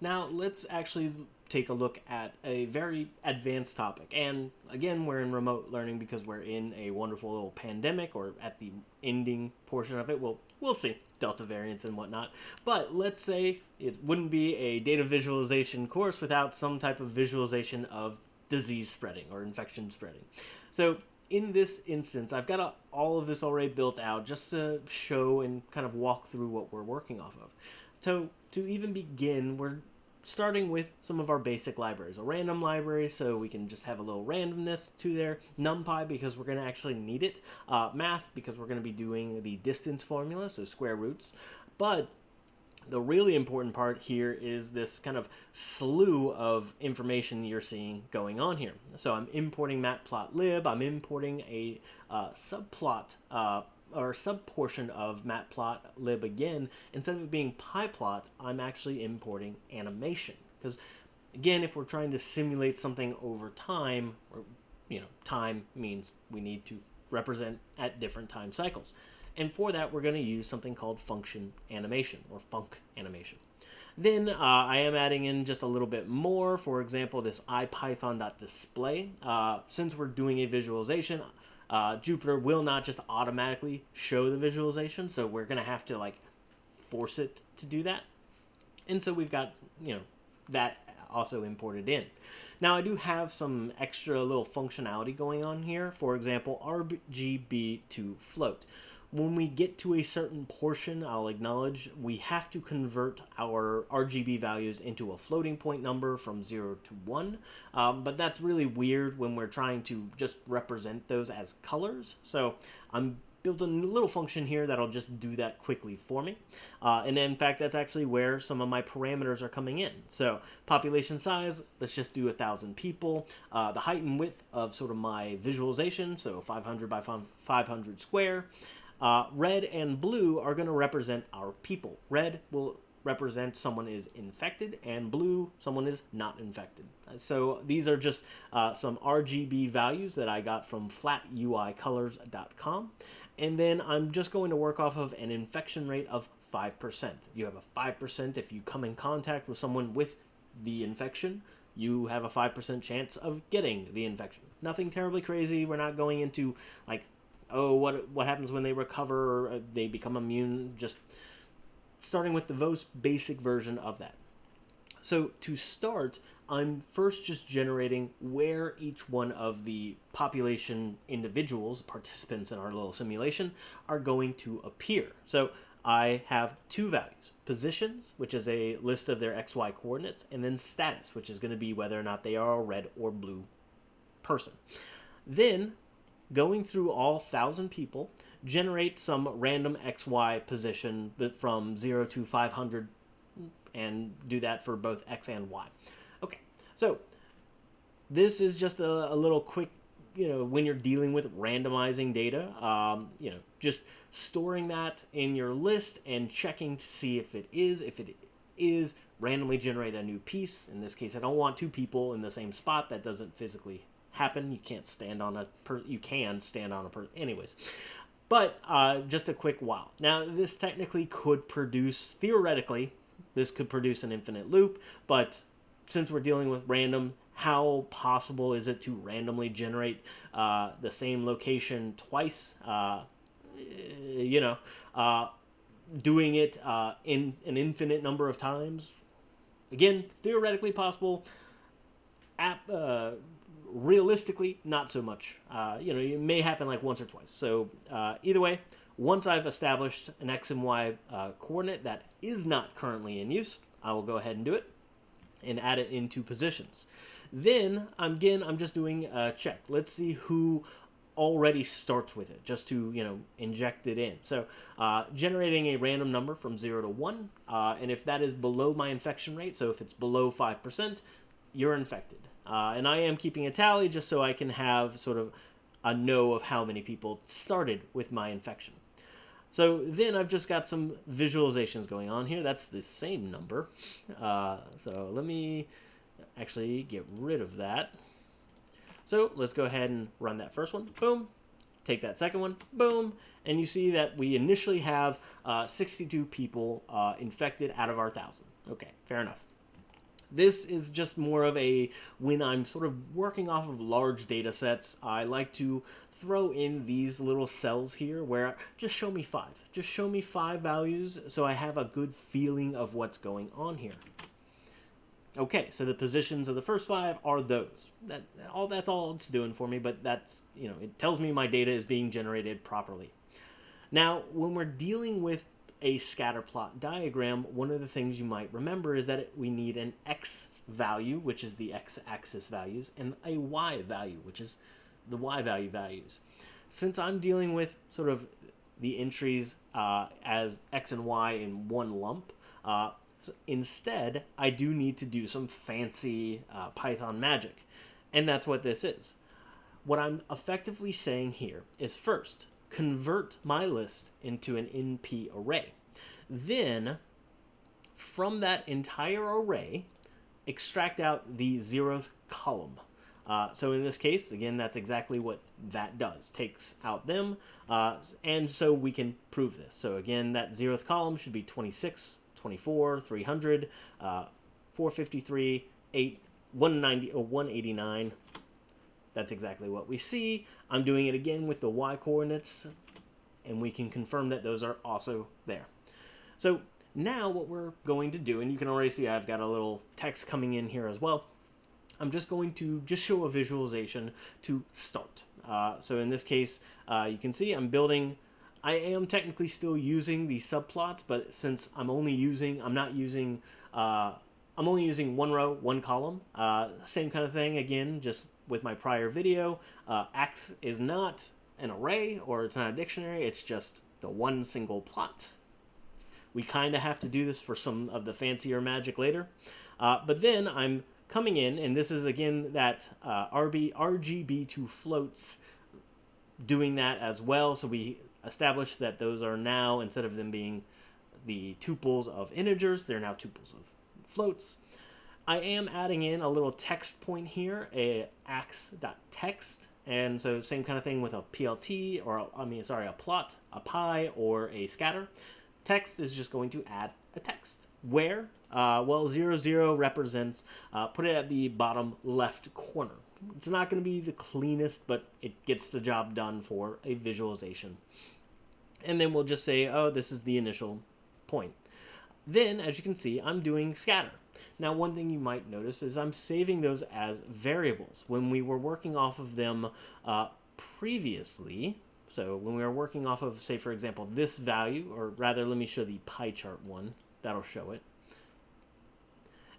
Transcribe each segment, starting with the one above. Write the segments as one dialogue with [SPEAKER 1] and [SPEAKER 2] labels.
[SPEAKER 1] Now let's actually take a look at a very advanced topic. And again, we're in remote learning because we're in a wonderful little pandemic or at the ending portion of it. Well, we'll see. Delta variants and whatnot. But let's say it wouldn't be a data visualization course without some type of visualization of disease spreading or infection spreading. So in this instance, I've got a, all of this already built out just to show and kind of walk through what we're working off of. So to even begin, we're starting with some of our basic libraries. A random library, so we can just have a little randomness to there. NumPy, because we're going to actually need it. Uh, math, because we're going to be doing the distance formula, so square roots. But the really important part here is this kind of slew of information you're seeing going on here. So I'm importing matplotlib, I'm importing a uh, subplot uh, or subportion of matplotlib again. Instead of it being pyplot, I'm actually importing animation. Because again, if we're trying to simulate something over time, or you know, time means we need to represent at different time cycles. And for that, we're going to use something called function animation or func animation. Then uh, I am adding in just a little bit more. For example, this ipython.display. Uh, since we're doing a visualization, uh, Jupyter will not just automatically show the visualization, so we're going to have to like force it to do that. And so we've got, you know, that also imported in. Now I do have some extra little functionality going on here. For example, RGB to float when we get to a certain portion, I'll acknowledge we have to convert our RGB values into a floating point number from 0 to 1. Um, but that's really weird when we're trying to just represent those as colors. So I'm building a little function here that'll just do that quickly for me. Uh, and in fact, that's actually where some of my parameters are coming in. So population size, let's just do a thousand people. Uh, the height and width of sort of my visualization, so 500 by 500 square. Uh, red and blue are going to represent our people. Red will represent someone is infected, and blue, someone is not infected. So these are just uh, some RGB values that I got from flatUIcolors.com. And then I'm just going to work off of an infection rate of 5%. You have a 5% if you come in contact with someone with the infection, you have a 5% chance of getting the infection. Nothing terribly crazy. We're not going into like oh, what what happens when they recover? Uh, they become immune. Just starting with the most basic version of that. So to start, I'm first just generating where each one of the population individuals, participants in our little simulation, are going to appear. So I have two values, positions, which is a list of their XY coordinates, and then status, which is going to be whether or not they are a red or blue person. Then going through all 1,000 people, generate some random XY position from 0 to 500 and do that for both X and Y. Okay, so this is just a, a little quick, you know, when you're dealing with randomizing data, um, you know, just storing that in your list and checking to see if it is, if it is, randomly generate a new piece. In this case, I don't want two people in the same spot. That doesn't physically happen. You can't stand on a per. You can stand on a per. Anyways, but uh, just a quick while. Now this technically could produce theoretically, this could produce an infinite loop. But since we're dealing with random, how possible is it to randomly generate uh, the same location twice? Uh, you know, uh, doing it uh, in an infinite number of times. Again, theoretically possible. App, uh, realistically, not so much. Uh, you know, it may happen like once or twice. So either way, once I've established an x and y uh, coordinate that is not currently in use, I will go ahead and do it and add it into positions. Then, again, I'm just doing a check. Let's see who already starts with it, just to, you know, inject it in. So, uh, generating a random number from 0 to 1, uh, and if that is below my infection rate, so if it's below 5%, you're infected. Uh, and I am keeping a tally just so I can have sort of a know of how many people started with my infection. So then I've just got some visualizations going on here. That's the same number. Uh, so let me actually get rid of that. So let's go ahead and run that first one. Boom. Take that second one. Boom. And you see that we initially have uh, 62 people uh, infected out of our 1,000. Okay, fair enough. This is just more of a when I'm sort of working off of large data sets, I like to throw in these little cells here where just show me five. Just show me five values so I have a good feeling of what's going on here. Okay, so the positions of the first five are those. That all that's all it's doing for me, but that's you know it tells me my data is being generated properly. Now, when we're dealing with a scatter plot diagram, one of the things you might remember is that it, we need an x value, which is the x-axis values, and a y value, which is the y value values. Since I'm dealing with sort of the entries uh, as x and y in one lump, uh, so instead, I do need to do some fancy uh, Python magic, and that's what this is. What I'm effectively saying here is first, convert my list into an NP array. Then, from that entire array, extract out the zeroth column. Uh, so in this case, again, that's exactly what that does. Takes out them, uh, and so we can prove this. So again, that zeroth column should be 26 24, 300, uh, 453, 8, 190, or 189. That's exactly what we see. I'm doing it again with the y coordinates, and we can confirm that those are also there. So now what we're going to do, and you can already see I've got a little text coming in here as well. I'm just going to just show a visualization to start. Uh, so in this case, uh, you can see I'm building I am technically still using the subplots, but since I'm only using, I'm not using, uh, I'm only using one row, one column. Uh, same kind of thing again, just with my prior video. Uh, X is not an array or it's not a dictionary. It's just the one single plot. We kind of have to do this for some of the fancier magic later. Uh, but then I'm coming in, and this is again that uh, RB, RGB to floats doing that as well. So we established that those are now, instead of them being the tuples of integers, they're now tuples of floats. I am adding in a little text point here, a ax.text, and so same kind of thing with a PLT, or I mean, sorry, a plot, a pie, or a scatter. Text is just going to add a text. Where? Uh, well, 0, 0 represents, uh, put it at the bottom left corner. It's not going to be the cleanest, but it gets the job done for a visualization and then we'll just say, oh, this is the initial point. Then, as you can see, I'm doing scatter. Now, one thing you might notice is I'm saving those as variables. When we were working off of them uh, previously, so when we were working off of, say, for example, this value, or rather, let me show the pie chart one. That'll show it.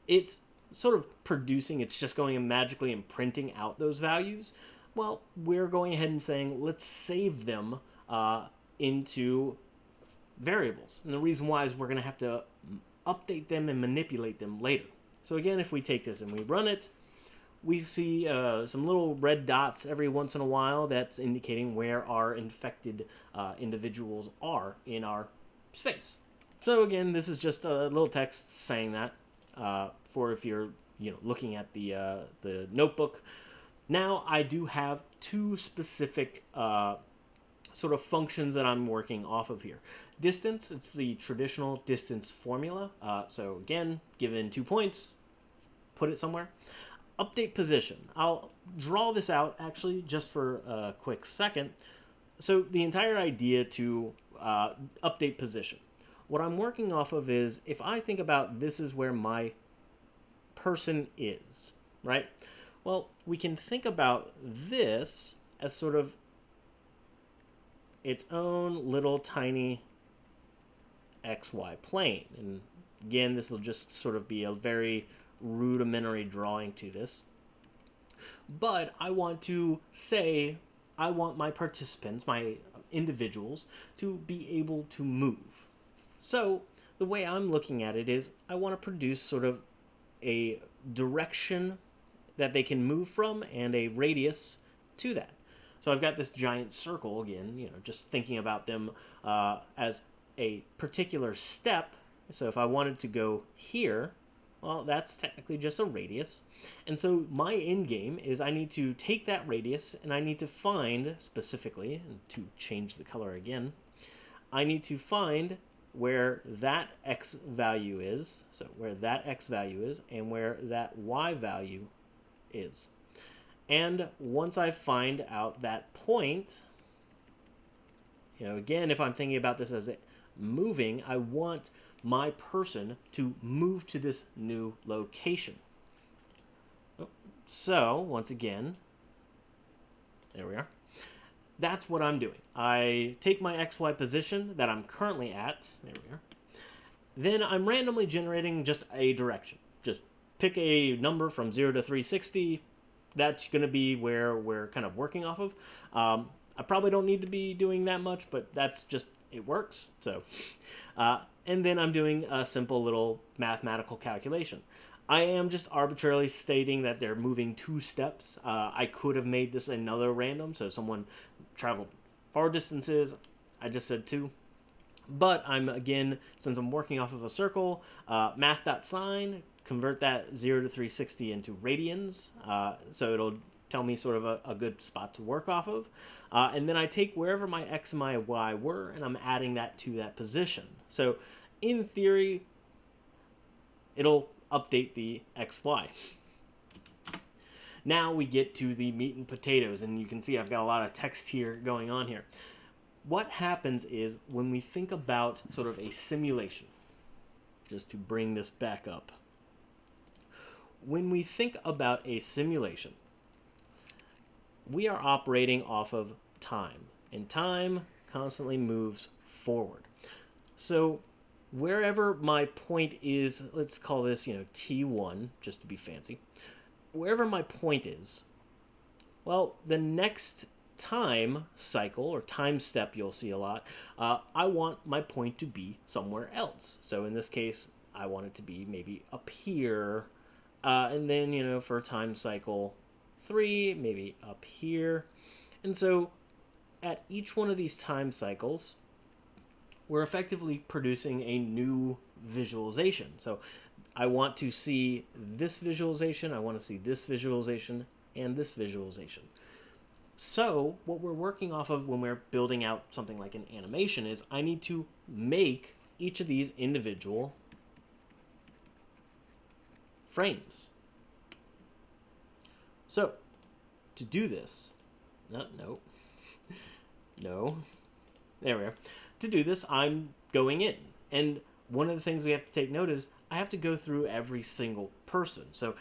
[SPEAKER 1] It's sort of producing, it's just going and magically and printing out those values. Well, we're going ahead and saying, let's save them uh, into variables. And the reason why is we're going to have to update them and manipulate them later. So again, if we take this and we run it, we see uh, some little red dots every once in a while that's indicating where our infected uh, individuals are in our space. So again, this is just a little text saying that uh, for if you're you know looking at the uh, the notebook. Now I do have two specific uh, sort of functions that I'm working off of here. Distance, it's the traditional distance formula. Uh, so again, given two points, put it somewhere. Update position. I'll draw this out actually just for a quick second. So the entire idea to uh, update position. What I'm working off of is if I think about this is where my person is, right? Well, we can think about this as sort of its own little tiny XY plane. And again, this will just sort of be a very rudimentary drawing to this. But I want to say, I want my participants, my individuals, to be able to move. So the way I'm looking at it is I want to produce sort of a direction that they can move from and a radius to that. So I've got this giant circle again, you know, just thinking about them uh, as a particular step. So if I wanted to go here, well, that's technically just a radius. And so my end game is I need to take that radius and I need to find specifically, and to change the color again, I need to find where that x value is, so where that x value is, and where that y value is. And once I find out that point, you know, again, if I'm thinking about this as moving, I want my person to move to this new location. Oh, so, once again, there we are. That's what I'm doing. I take my XY position that I'm currently at. There we are. Then I'm randomly generating just a direction. Just pick a number from 0 to 360. That's going to be where we're kind of working off of. Um, I probably don't need to be doing that much, but that's just, it works. So, uh, and then I'm doing a simple little mathematical calculation. I am just arbitrarily stating that they're moving two steps. Uh, I could have made this another random, so someone traveled far distances. I just said two. But I'm, again, since I'm working off of a circle, uh, math.sine, convert that 0 to 360 into radians. Uh, so it'll tell me sort of a, a good spot to work off of. Uh, and then I take wherever my x and my y were, and I'm adding that to that position. So in theory, it'll update the xy. Now we get to the meat and potatoes, and you can see I've got a lot of text here going on here. What happens is when we think about sort of a simulation, just to bring this back up, when we think about a simulation, we are operating off of time, and time constantly moves forward. So wherever my point is, let's call this, you know, T1, just to be fancy wherever my point is, well, the next time cycle or time step you'll see a lot, uh, I want my point to be somewhere else. So in this case, I want it to be maybe up here. Uh, and then, you know, for time cycle three, maybe up here. And so at each one of these time cycles, we're effectively producing a new visualization. So I want to see this visualization, I want to see this visualization, and this visualization. So what we're working off of when we're building out something like an animation is I need to make each of these individual frames. So to do this, no, no, no, there we are. To do this, I'm going in. And one of the things we have to take note is I have to go through every single person. So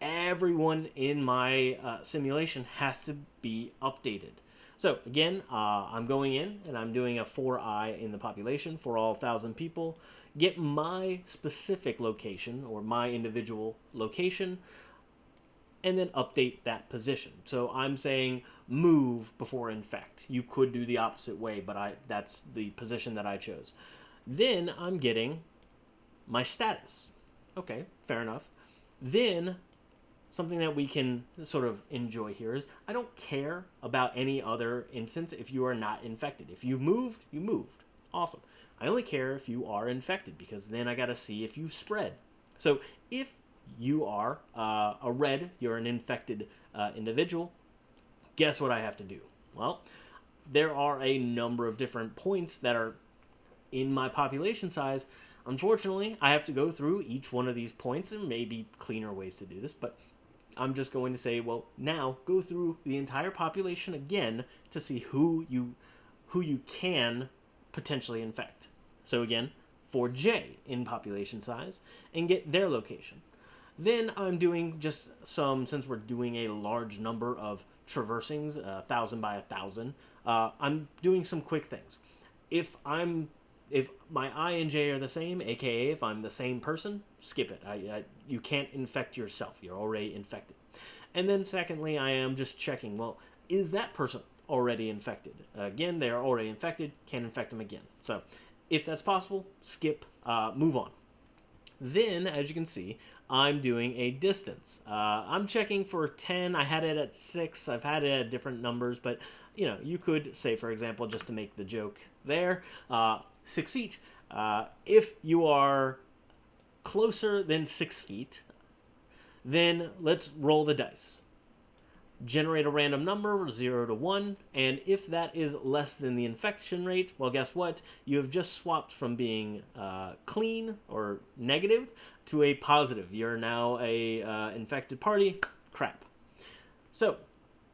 [SPEAKER 1] everyone in my uh, simulation has to be updated. So again, uh, I'm going in and I'm doing a for i in the population for all 1,000 people. Get my specific location or my individual location and then update that position. So I'm saying move before infect. You could do the opposite way, but I that's the position that I chose. Then I'm getting my status. Okay, fair enough. Then something that we can sort of enjoy here is I don't care about any other instance if you are not infected. If you moved, you moved. Awesome. I only care if you are infected because then I got to see if you spread. So if you are uh, a red, you're an infected uh, individual, guess what I have to do? Well, there are a number of different points that are in my population size Unfortunately, I have to go through each one of these points. There may be cleaner ways to do this, but I'm just going to say, well, now go through the entire population again to see who you who you can potentially infect. So again, for J in population size and get their location. Then I'm doing just some, since we're doing a large number of traversing's, a thousand by a thousand, uh, I'm doing some quick things. If I'm if my I and J are the same, aka if I'm the same person, skip it. I, I, you can't infect yourself. You're already infected. And then secondly, I am just checking, well, is that person already infected? Again, they are already infected, can't infect them again. So if that's possible, skip, uh, move on. Then, as you can see, I'm doing a distance. Uh, I'm checking for 10. I had it at 6. I've had it at different numbers, but, you know, you could say, for example, just to make the joke there, uh, six feet. Uh, if you are closer than six feet, then let's roll the dice. generate a random number 0 to 1 and if that is less than the infection rate well guess what? You have just swapped from being uh, clean or negative to a positive. You're now a uh, infected party. Crap. So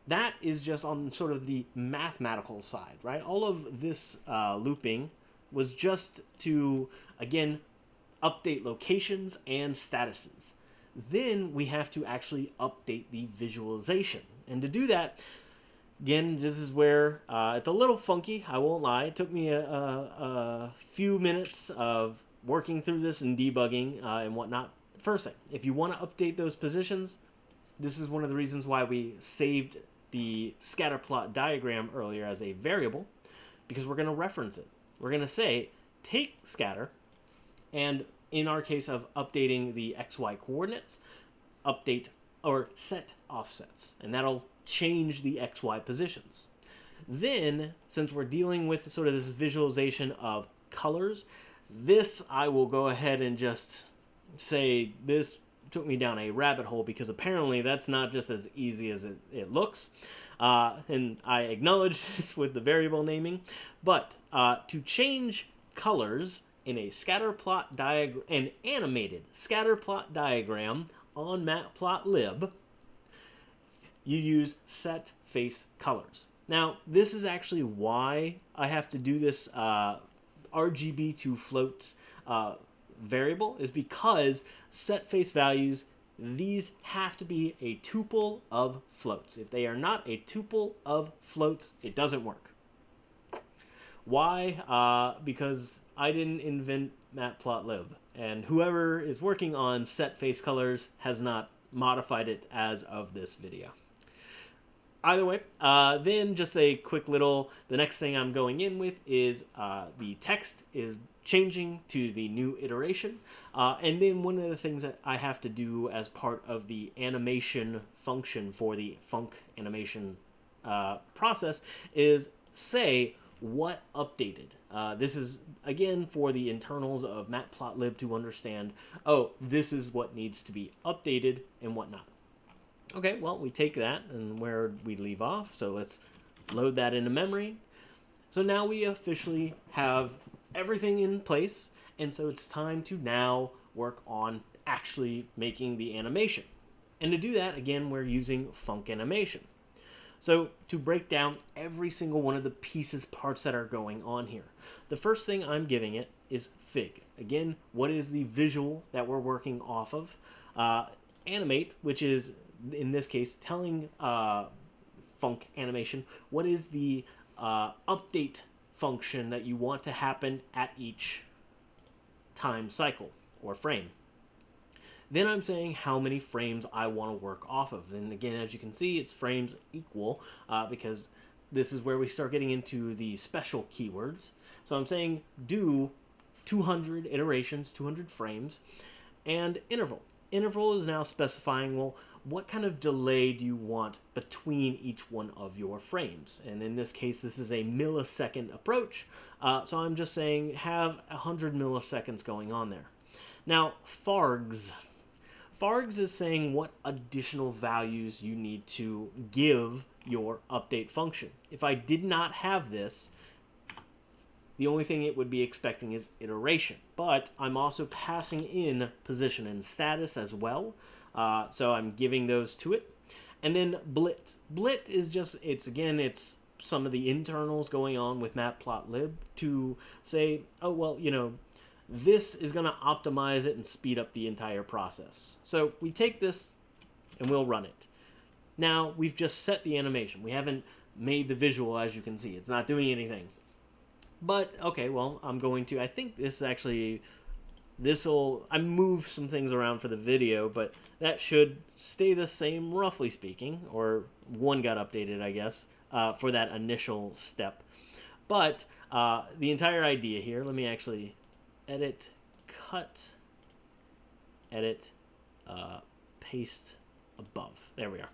[SPEAKER 1] that is just on sort of the mathematical side right? All of this uh, looping was just to again update locations and statuses then we have to actually update the visualization and to do that, again, this is where uh, it's a little funky, I won't lie. It took me a, a, a few minutes of working through this and debugging uh, and whatnot. First thing, if you want to update those positions, this is one of the reasons why we saved the scatter plot diagram earlier as a variable, because we're going to reference it. We're going to say, take scatter, and in our case of updating the xy coordinates, update or set offsets, and that'll change the XY positions. Then, since we're dealing with sort of this visualization of colors, this I will go ahead and just say this took me down a rabbit hole because apparently that's not just as easy as it, it looks. Uh, and I acknowledge this with the variable naming. But uh, to change colors in a scatter plot diagram, an animated scatter plot diagram on matplotlib, you use set face colors. Now, this is actually why I have to do this uh, RGB to floats uh, variable is because set face values, these have to be a tuple of floats. If they are not a tuple of floats, it doesn't work. Why? Uh, because I didn't invent matplotlib and whoever is working on set face colors has not modified it as of this video. Either way, uh, then just a quick little, the next thing I'm going in with is uh, the text is changing to the new iteration. Uh, and then one of the things that I have to do as part of the animation function for the func animation uh, process is say what updated. Uh, this is, again, for the internals of matplotlib to understand, oh, this is what needs to be updated and whatnot. Okay, well, we take that and where we leave off, so let's load that into memory. So now we officially have everything in place, and so it's time to now work on actually making the animation. And to do that, again, we're using Func Animation. So to break down every single one of the pieces, parts that are going on here, the first thing I'm giving it is Fig. Again, what is the visual that we're working off of? Uh, animate, which is, in this case, telling uh, Func Animation what is the uh, update function that you want to happen at each time cycle or frame. Then I'm saying how many frames I want to work off of. And again, as you can see, it's frames equal uh, because this is where we start getting into the special keywords. So I'm saying do 200 iterations, 200 frames, and interval. Interval is now specifying, well, what kind of delay do you want between each one of your frames? And in this case, this is a millisecond approach. Uh, so I'm just saying have 100 milliseconds going on there. Now, FARGs, Fargs is saying what additional values you need to give your update function. If I did not have this, the only thing it would be expecting is iteration. But I'm also passing in position and status as well. Uh, so I'm giving those to it. And then blit. Blit is just, it's again, it's some of the internals going on with matplotlib to say, oh, well, you know, this is going to optimize it and speed up the entire process. So we take this and we'll run it. Now we've just set the animation. We haven't made the visual as you can see. It's not doing anything. But okay, well, I'm going to, I think this actually, this will, I move some things around for the video, but that should stay the same roughly speaking, or one got updated, I guess, uh, for that initial step. But uh, the entire idea here, let me actually edit, cut, edit, uh, paste above. There we are.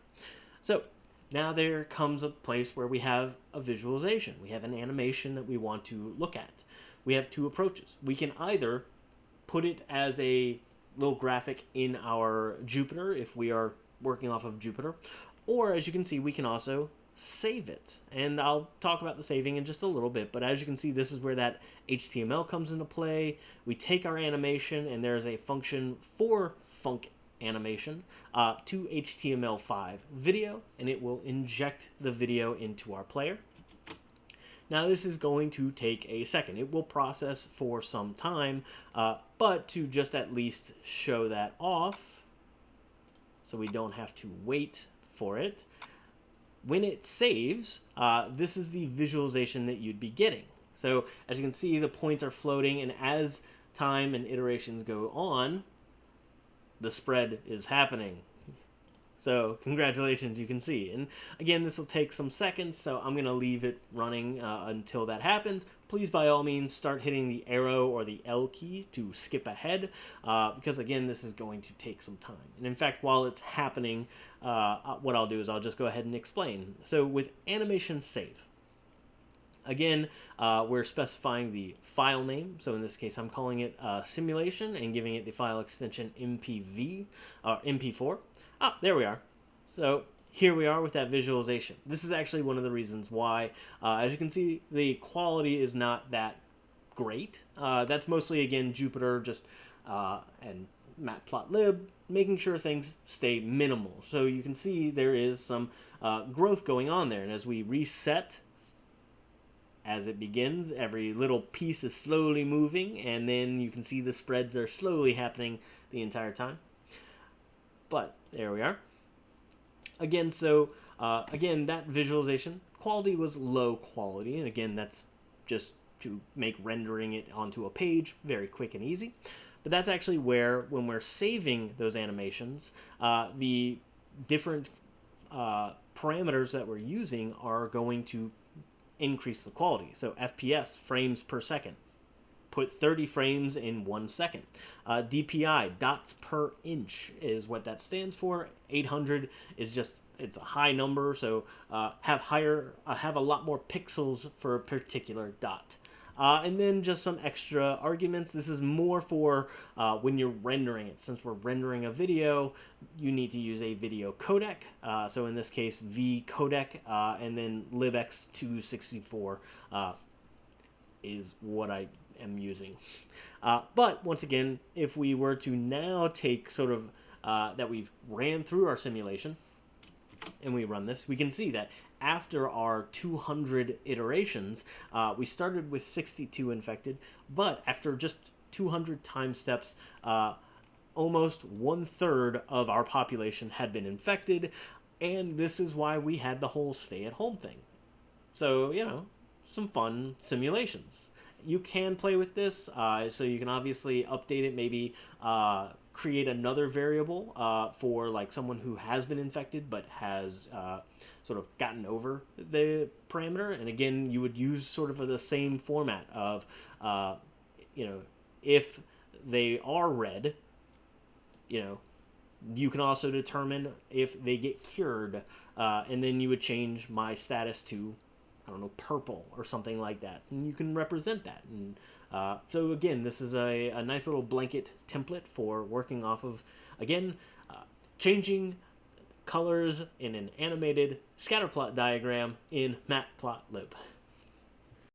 [SPEAKER 1] So now there comes a place where we have a visualization. We have an animation that we want to look at. We have two approaches. We can either put it as a little graphic in our Jupyter if we are working off of Jupyter, Or as you can see, we can also save it. And I'll talk about the saving in just a little bit, but as you can see, this is where that HTML comes into play. We take our animation and there's a function for func animation uh, to HTML5 video, and it will inject the video into our player. Now this is going to take a second. It will process for some time, uh, but to just at least show that off, so we don't have to wait for it, when it saves, uh, this is the visualization that you'd be getting. So as you can see, the points are floating, and as time and iterations go on, the spread is happening. So congratulations, you can see. And again, this will take some seconds, so I'm going to leave it running uh, until that happens. Please, by all means, start hitting the arrow or the L key to skip ahead, uh, because again, this is going to take some time. And in fact, while it's happening, uh, uh what I'll do is I'll just go ahead and explain. So with animation save, Again, uh, we're specifying the file name. So in this case, I'm calling it uh, simulation and giving it the file extension MPV or MP4. Ah, there we are. So here we are with that visualization. This is actually one of the reasons why, uh, as you can see, the quality is not that great. Uh, that's mostly, again, Jupyter just uh, and Matplotlib making sure things stay minimal. So you can see there is some uh, growth going on there. And as we reset as it begins, every little piece is slowly moving, and then you can see the spreads are slowly happening the entire time. But there we are. Again, so uh, again, that visualization quality was low quality. And again, that's just to make rendering it onto a page very quick and easy. But that's actually where, when we're saving those animations, uh, the different uh, parameters that we're using are going to increase the quality. So FPS, frames per second, put 30 frames in one second. Uh, DPI, dots per inch, is what that stands for. 800 is just it's a high number, so uh, have higher uh, have a lot more pixels for a particular dot. Uh, and then just some extra arguments. This is more for uh, when you're rendering it. Since we're rendering a video, you need to use a video codec. Uh, so in this case, V codec, uh, and then libx264 uh, is what I am using. Uh, but once again, if we were to now take sort of uh, that we've ran through our simulation and we run this, we can see that after our 200 iterations, uh, we started with 62 infected, but after just 200 time steps, uh, almost one third of our population had been infected, and this is why we had the whole stay at home thing. So, you know, some fun simulations you can play with this. Uh, so you can obviously update it, maybe uh, create another variable uh, for like someone who has been infected but has uh, sort of gotten over the parameter. And again, you would use sort of the same format of, uh, you know, if they are red, you know, you can also determine if they get cured, uh, and then you would change my status to I don't know, purple or something like that. And you can represent that. And uh, so again, this is a, a nice little blanket template for working off of, again, uh, changing colors in an animated scatterplot diagram in Matplotlib.